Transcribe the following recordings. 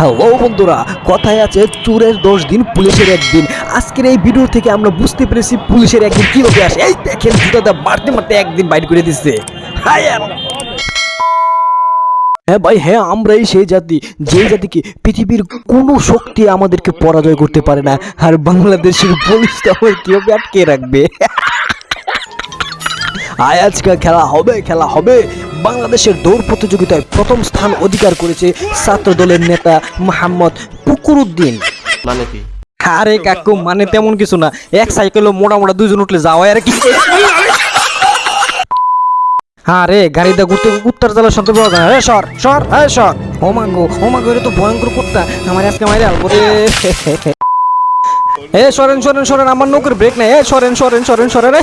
Hello বন্ধুরা, কথায় আছে, চোরের দশ দিন, পুলিশের একদিন। আজকের এই ভিডিও থেকে আমরা বুঝতে পেরেছি পুলিশের একদিন কীভাবে আসে। এই দেখেন, জুতাটা মারতে মারতে একদিন বাইর করে দিচ্ছে হ্যাঁ ভাই হ্যাঁ আমরাই সেই জাতি। যে জাতিকে পৃথিবীর কোনো শক্তি আমাদেরকে পরাজয় করতে পারে না। আর বাংলাদেশের পুলিশ তো আমার কীভাবে আটকে রাখবে? আয় আজকে খেলা হবে খেলা হবে। বাংলাদেশের দৌড় প্রতিযোগিতায় প্রথম স্থান অধিকার করেছে ছাত্র দলের নেতা মোহাম্মদ পুকুরুদ্দিন মানে কি? আরে কাকু মানে তেমন কিছু না। এক সাইকেলে মোটা মোটা দুইজন উঠলে যাওয়া আর কি। হ্যাঁ রে গাড়িতে ঘুরতে উত্তর জেলার সন্ত্র পাওয়া যায় হ্যাঁ সর সর হ্যাঁ সর। মাগো ও এটা তো ভয়ঙ্কর কুত্তা। আমার আজকে মাইরে আলবো এ সরেন সরেন সরেন আমার নৌকের ব্রেক নাই। এ সরেন সরেন সরেন সরেন।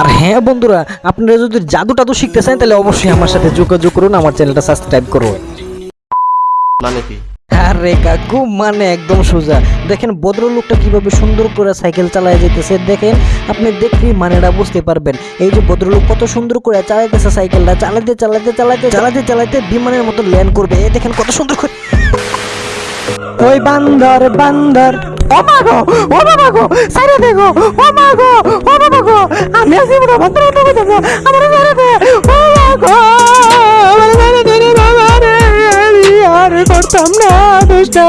আর হ্যাঁ বন্ধুরা আপনারা যদি জাদু টাদু শিখতে চান তাহলে অবশ্যই আমার সাথে যোগাযোগ করুন আমার চ্যানেলটা সাবস্ক্রাইব করুন। মানে কি? আরে কাকু মানে একদম সোজা। দেখেন ভদ্রলোকটা কীভাবে সুন্দর করে সাইকেল চালায় যেতেছে দেখেন আপনি দেখলেই মানেটা বুঝতে পারবেন। এই যে ভদ্রলোক কত সুন্দর করে চালাইতেছে সাইকেলটা চালাতে চালাতে চালাতে চালাতে চালাতে বিমানের মতো ল্যান্ড করবে। এই দেখেন কত সুন্দর করে। ওই বান্দর বান্দর। ও মাগো ও বাবা গো সাইরে দেখো ও মাগো ও বাবা গো। আমি আছি বড় বান্দর তো দেখো আমার সাইরে দে ও মাগো আমার সাইরে দে রে বাবা রে আমি আর করতাম না দুষ্টা